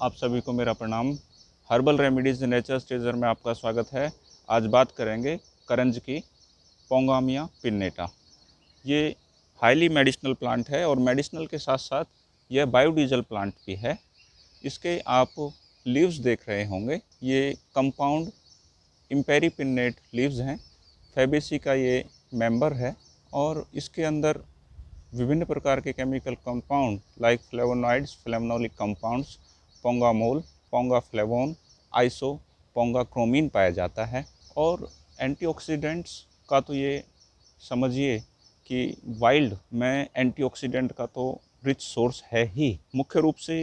आप सभी को मेरा प्रणाम। हर्बल रेमेडीज़ नेचर स्टेजर में आपका स्वागत है। आज बात करेंगे करंज की पोंगामिया पिन्नेटा। ये हाईली मेडिसिनल प्लांट है और मेडिसिनल के साथ साथ यह बायोडीजल प्लांट भी है। इसके आप लीव्स देख रहे होंगे। ये कंपाउंड इम्पेरी पिन्नेट लीव्स हैं। फेबेसी का ये मेंबर है और इसके अंदर विभिन्न प्रकार के chemical compound like flavonoids flavonolic compounds pongamol, pongaflavone, iso, pongachromene पाया जाता है और एंटीऑक्सीडेंट्स का तो ये समझिए कि वाइल्ड में एंटीऑक्सीडेंट का तो रिच सोर्स है ही। मुख्य रूप से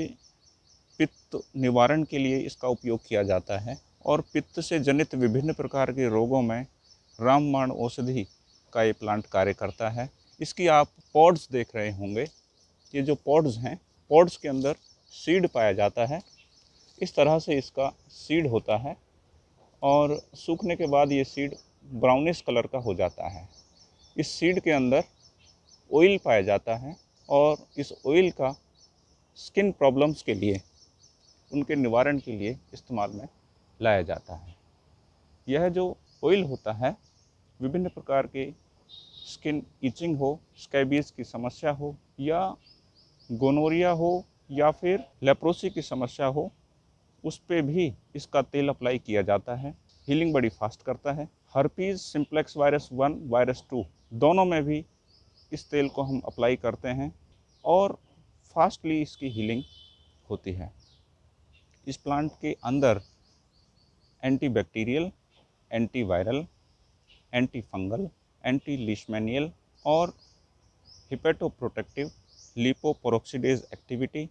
पित्त निवारण के लिए इसका उपयोग किया जाता है और पित्त से जनित विभिन्न प्रकार के रोगों में रामबाण औषधि का ये प्लांट कार्य करता है। इसकी आप पॉड्स देख रहे होंगे। ये जो पॉड्स हैं, पॉड्स के अंदर सीड पाया जाता है। इस तरह से इसका सीड होता है और सूखने के बाद ये सीड ब्राउनिश कलर का हो जाता है। इस सीड के अंदर ऑयल पाया जाता है और इस ऑयल का स्किन प्रॉब्लम्स के लिए, उनके निवारण के लिए इस्तेमाल में लाया जाता है। यह जो ऑयल होता है, विभिन्न प्रकार के स्किन इचिंग हो स्कैबीज की समस्या हो या गोनोरिया हो या फिर लेप्रोसी की समस्या हो, उस पर भी इसका तेल अप्लाई किया जाता है। हीलिंग बड़ी फास्ट करता है। Herpes simplex virus one virus two दोनों में भी इस तेल को हम अप्लाई करते हैं और फास्टली इसकी हीलिंग होती है। इस प्लांट के अंदर anti bacterial anti viral anti fungal anti leishmanial और hepatoprotective lipoperoxidase activity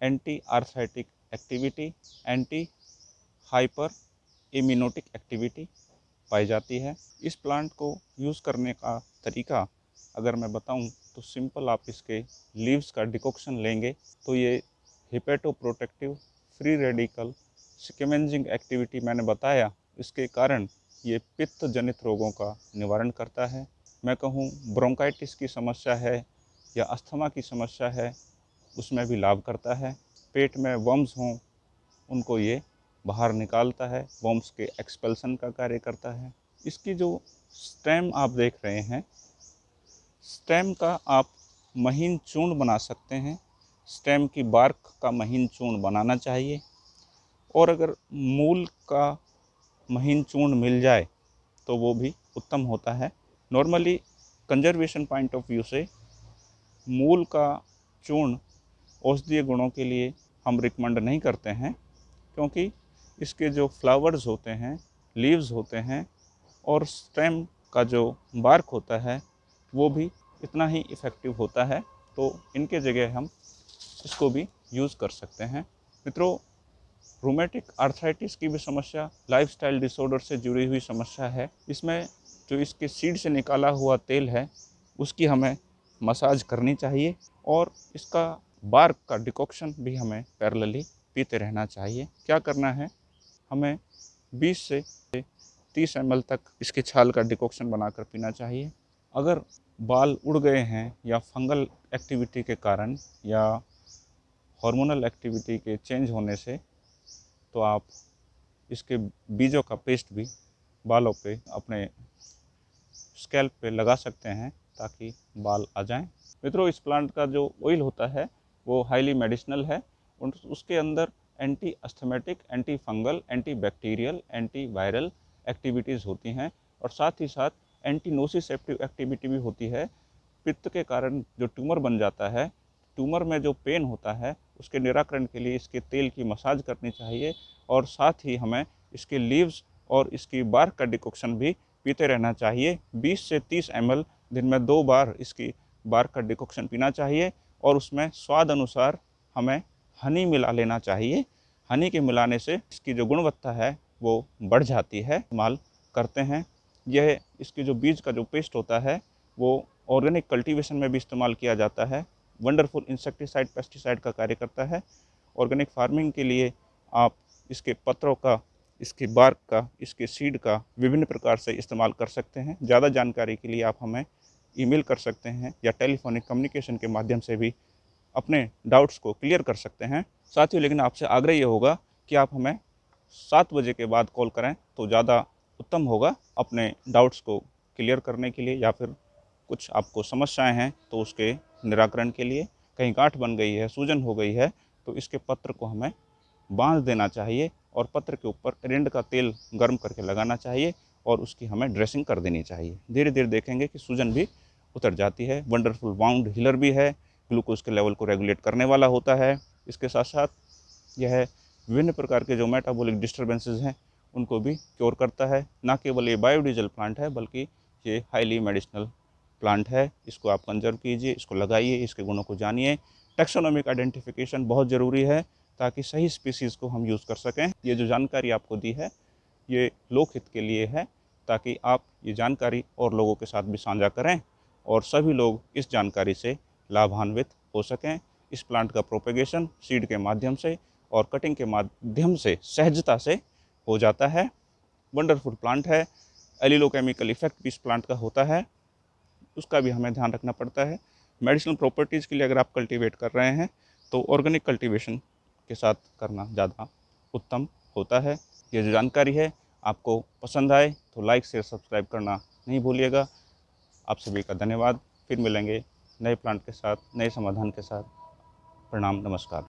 anti arthritic activity anti hyper immunotic activity पाई जाती है। इस प्लांट को यूज़ करने का तरीका अगर मैं बताऊँ तो सिंपल आप इसके लीव्स का डिकॉक्शन लेंगे तो ये hepato protective free radical scavenging activity मैंने बताया। इसके कारण ये पित्त जनित रोगों का निवारण करता है। मैं कहूँ ब्रोंकाइटिस की समस्या है या अस्थमा की समस्या है, उसमें भी लाभ करता है। पेट में वम्स हों, उनको ये बाहर निकालता है वम्स के एक्सपल्सन का कार्य करता है। इसकी जो स्टेम आप देख रहे हैं स्टेम का आप महीन चूर्ण बना सकते हैं। स्टेम की बार्क का महीन चूर्ण बनाना चाहिए। और अगर मूल का महीन चूर्ण मिल जाए तो वो भी उत्तम होता है। Normally conservation point of view से मूल का चूर्ण औषधीय गुणों के लिए हम रिकमेंड नहीं करते हैं, क्योंकि इसके जो फ्लावर्स होते हैं लीव्स होते हैं और स्टेम का जो बार्क होता है, वो भी इतना ही इफ़ेक्टिव होता है तो इनके जगह हम इसको भी यूज़ कर सकते हैं। मित्रों रोमेटिक आर्थराइटिस की भी समस्या लाइफस्टाइल डिसऑर्डर से जुड़ी हुई समस्या है। इसमें जो इसके सीड से निकाला हुआ तेल है, उसकी हमें मसाज करनी चाहिए और इसका बार्क का डिकॉक्शन भी हमें पैरेलली पीते रहना चाहिए। क्या करना है? हमें 20 से 30 एम तक इसके छाल का डिकॉक्शन बनाकर पीना चाहिए। अगर बाल उड़ गए हैं या फंगल एक्टिविटी के कारण या हार्मोनल एक्टिविटी के चेंज होने से तो आप इसके बीजों का पेस्ट भी बालों पे अपने स्कैल्प पे लगा सकते हैं। ताकि बाल आ जाएँ। मित्रों, इस प्लांट का जो ऑयल होता है, वो हाईली मेडिसिनल है। उसके अंदर anti asthmatic anti fungal anti bacterial anti viral activities होती हैं और साथ ही साथ एंटी नोसिसेप्टिव एक्टिविटी भी होती है। पित्त के कारण जो ट्यूमर बन जाता है ट्यूमर में जो पेन होता है, उसके निराकरण के लिए इसके तेल की मसाज करनी चाहिए और साथ ही हमें इसके लीव्स और इसकी बार का डिकॉक्शन भी पीते रहना चाहिए। 20 से 30 एम दिन में दो बार इसकी बार का डिकॉक्शन पीना चाहिए और उसमें स्वाद अनुसार हमें हनी मिला लेना चाहिए। हनी के मिलाने से इसकी जो गुणवत्ता है वो बढ़ जाती है। इस्तेमाल करते हैं। यह इसके जो बीज का जो पेस्ट होता है, वो ऑर्गेनिक कल्टीवेशन में भी इस्तेमाल किया जाता है। वंडरफुल इंसेक्टिसाइड पेस्टिसाइड का कार्य करता है। ऑर्गेनिक फ़ार्मिंग के लिए आप इसके पत्रों का इसके बार्क का, इसके सीड का विभिन्न प्रकार से इस्तेमाल कर सकते हैं। ज़्यादा जानकारी के लिए आप हमें ईमेल कर सकते हैं या टेलीफोनिक कम्युनिकेशन के माध्यम से भी अपने डाउट्स को क्लियर कर सकते हैं। साथ ही लेकिन आपसे आग्रह ये होगा कि आप हमें सात बजे के बाद कॉल करें तो ज़्यादा उत्तम होगा अपने डाउट्स को क्लियर करने के लिए या फिर कुछ आपको समस्याएँ हैं तो उसके निराकरण के लिए। कहीं गांठ बन गई है, सूजन हो गई है तो इसके पत्र को हमें बाँध देना चाहिए। और पत्र के ऊपर एरेंड का तेल गर्म करके लगाना चाहिए और उसकी हमें ड्रेसिंग कर देनी चाहिए। धीरे धीरे देखेंगे कि सूजन भी उतर जाती है। वंडरफुल वाउंड हीलर भी है। ग्लूकोज के लेवल को रेगुलेट करने वाला होता है। इसके साथ साथ यह विभिन्न प्रकार के जो मेटाबॉलिक डिस्टर्बेंसेज हैं, उनको भी क्योर करता है। ना केवल ये बायोडीजल प्लांट है, बल्कि ये हाईली मेडिसिनल प्लांट है। इसको आप कंजर्व कीजिए, इसको लगाइए, इसके गुणों को जानिए। टेक्सोनॉमिक आइडेंटिफिकेशन बहुत ज़रूरी है। ताकि सही स्पीसीज़ को हम यूज़ कर सकें। ये जो जानकारी आपको दी है, ये लोक हित के लिए है, ताकि आप ये जानकारी और लोगों के साथ भी साझा करें और सभी लोग इस जानकारी से लाभान्वित हो सकें। इस प्लांट का प्रोपेगेशन सीड के माध्यम से और कटिंग के माध्यम से सहजता से हो जाता है। वंडरफुल प्लांट है। एलिलोकेमिकल इफ़ेक्ट भी इस प्लांट का होता है। उसका भी हमें ध्यान रखना पड़ता है। मेडिसिनल प्रॉपर्टीज़ के लिए अगर आप कल्टीवेट कर रहे हैं तो ऑर्गेनिक कल्टीवेशन के साथ करना ज़्यादा उत्तम होता है। ये जो जानकारी है आपको पसंद आए तो लाइक शेयर सब्सक्राइब करना नहीं भूलिएगा। आप सभी का धन्यवाद। फिर मिलेंगे नए प्लांट के साथ, नए समाधान के साथ। प्रणाम, नमस्कार।